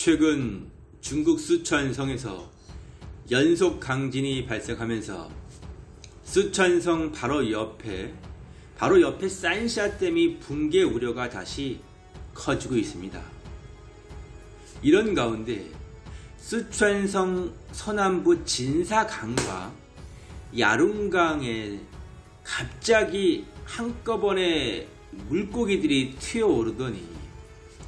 최근 중국 수천성에서 연속 강진이 발생하면서 수천성 바로 옆에 바로 옆에 산샤댐이 붕괴 우려가 다시 커지고 있습니다. 이런 가운데 수천성 서남부 진사강과 야룬강에 갑자기 한꺼번에 물고기들이 튀어오르더니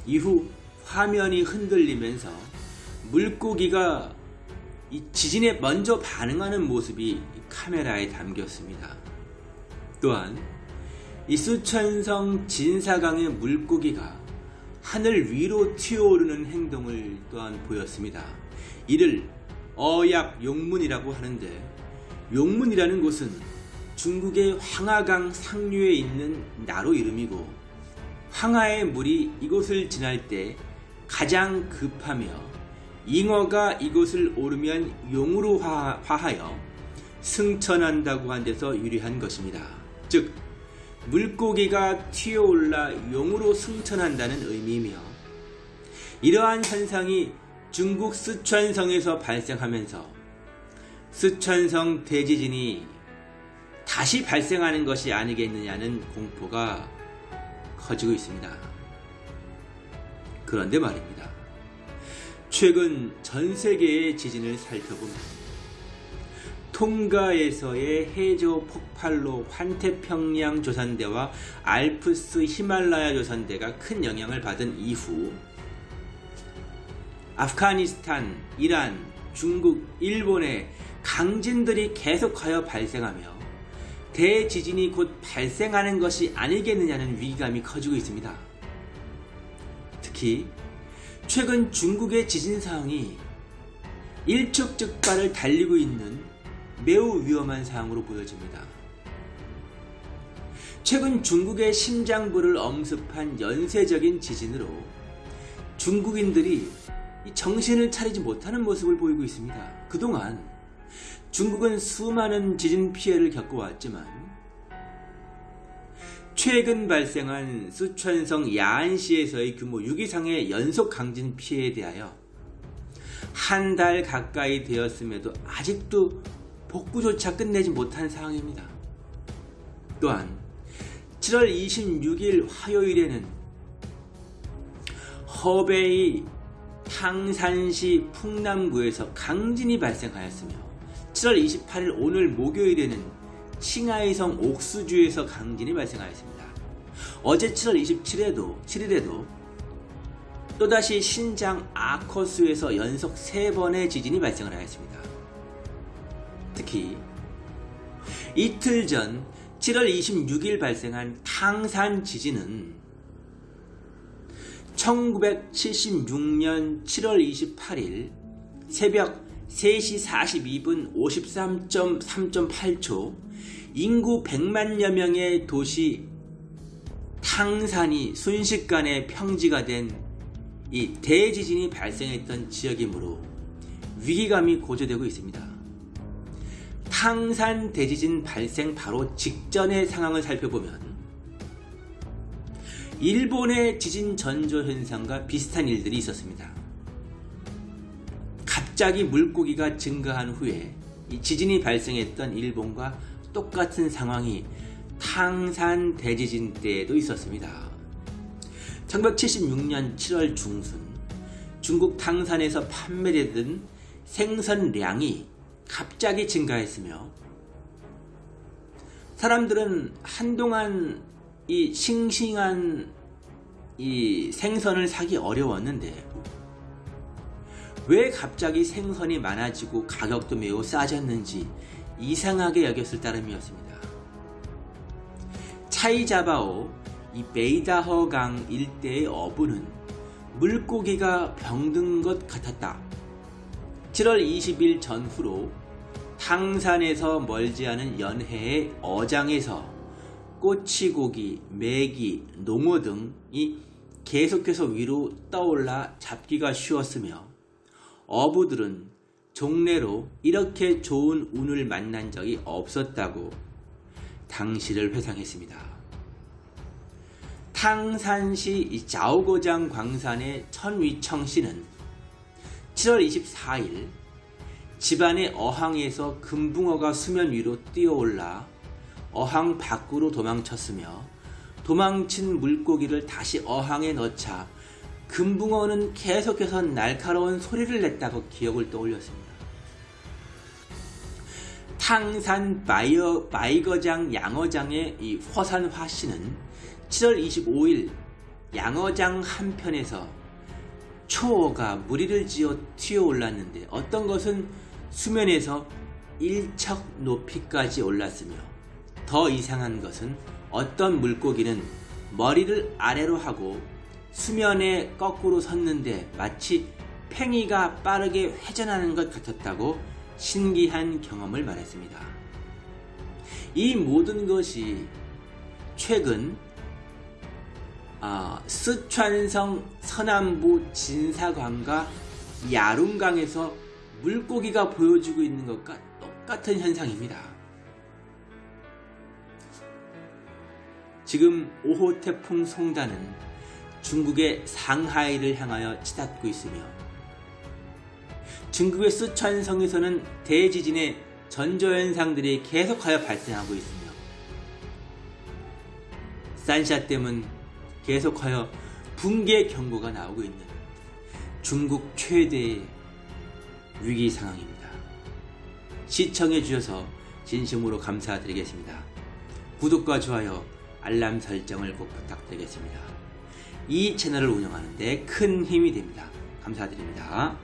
이후 화면이 흔들리면서 물고기가 이 지진에 먼저 반응하는 모습이 카메라에 담겼습니다. 또한 이 수천성 진사강의 물고기가 하늘 위로 튀어오르는 행동을 또한 보였습니다. 이를 어약 용문이라고 하는데 용문이라는 곳은 중국의 황하강 상류에 있는 나로 이름이고 황하의 물이 이곳을 지날 때 가장 급하며 잉어가 이곳을 오르면 용으로 화, 하여 승천한다고 한 데서 유리한 것입니다. 즉 물고기가 튀어올라 용으로 승천한다는 의미이며 이러한 현상이 중국 쓰촨성에서 발생하면서 쓰촨성 대지진이 다시 발생하는 것이 아니겠느냐는 공포가 커지고 있습니다. 그런데 말입니다. 최근 전 세계의 지진을 살펴보면 통가에서의 해저 폭발로 환태평양 조산대와 알프스 히말라야 조산대가 큰 영향을 받은 이후 아프가니스탄, 이란, 중국, 일본의 강진들이 계속하여 발생하며 대지진이 곧 발생하는 것이 아니겠느냐는 위기감이 커지고 있습니다. 특히 최근 중국의 지진 상황이 일촉즉발을 달리고 있는 매우 위험한 상황으로 보여집니다. 최근 중국의 심장부를 엄습한 연쇄적인 지진으로 중국인들이 정신을 차리지 못하는 모습을 보이고 있습니다. 그동안 중국은 수많은 지진 피해를 겪어왔지만 최근 발생한 수천성 야안시에서의 규모 6 이상의 연속 강진 피해에 대하여 한 달 가까이 되었음에도 아직도 복구조차 끝내지 못한 상황입니다. 또한 7월 26일 화요일에는 허베이 탕산시 풍남구에서 강진이 발생하였으며 7월 28일 오늘 목요일에는 칭하이성 옥수주에서 강진이 발생하였습니다. 어제 7월 27일에도 7일에도 또다시 신장 아커스에서 연속 3번의 지진이 발생을 하였습니다. 특히 이틀 전 7월 26일 발생한 탕산 지진은 1976년 7월 28일 새벽 3시 42분 53.3.8초 인구 100만여 명의 도시 탕산이 순식간에 평지가 된 이 대지진이 발생했던 지역이므로 위기감이 고조되고 있습니다. 탕산 대지진 발생 바로 직전의 상황을 살펴보면 일본의 지진 전조 현상과 비슷한 일들이 있었습니다. 갑자기 물고기가 증가한 후에 지진이 발생했던 일본과 똑같은 상황이 탕산 대지진 때에도 있었습니다. 1976년 7월 중순 중국 탕산에서 판매되던 생선량이 갑자기 증가했으며 사람들은 한동안 이 싱싱한 이 생선을 사기 어려웠는데 왜 갑자기 생선이 많아지고 가격도 매우 싸졌는지 이상하게 여겼을 따름이었습니다. 차이자바오 이 베이다허강 일대의 어부는 물고기가 병든 것 같았다. 7월 20일 전후로 탕산에서 멀지 않은 연해의 어장에서 꼬치고기, 메기, 농어 등이 계속해서 위로 떠올라 잡기가 쉬웠으며 어부들은 종래로 이렇게 좋은 운을 만난 적이 없었다고 당시를 회상했습니다. 탕산시 자오고장 광산의 천위청 씨는 7월 24일 집안의 어항에서 금붕어가 수면 위로 뛰어올라 어항 밖으로 도망쳤으며 도망친 물고기를 다시 어항에 넣자 금붕어는 계속해서 날카로운 소리를 냈다고 기억을 떠올렸습니다. 탕산 바이어, 바이거장 양어장의 이 허산화 씨는 7월 25일 양어장 한편에서 초어가 무리를 지어 튀어올랐는데 어떤 것은 수면에서 1척 높이까지 올랐으며 더 이상한 것은 어떤 물고기는 머리를 아래로 하고 수면에 거꾸로 섰는데 마치 팽이가 빠르게 회전하는 것 같았다고 신기한 경험을 말했습니다. 이 모든 것이 최근 아, 스촨성 서남부 진사관과 야룬강에서 물고기가 보여주고 있는 것과 똑같은 현상입니다. 지금 5호 태풍 송단은 중국의 상하이를 향하여 치닫고 있으며 중국의 스촨성에서는 대지진의 전조현상들이 계속하여 발생하고 있으며 산샤댐은 계속하여 붕괴 경고가 나오고 있는 중국 최대의 위기 상황입니다. 시청해 주셔서 진심으로 감사드리겠습니다. 구독과 좋아요, 알람 설정을 꼭 부탁드리겠습니다. 이 채널을 운영하는 데 큰 힘이 됩니다. 감사드립니다.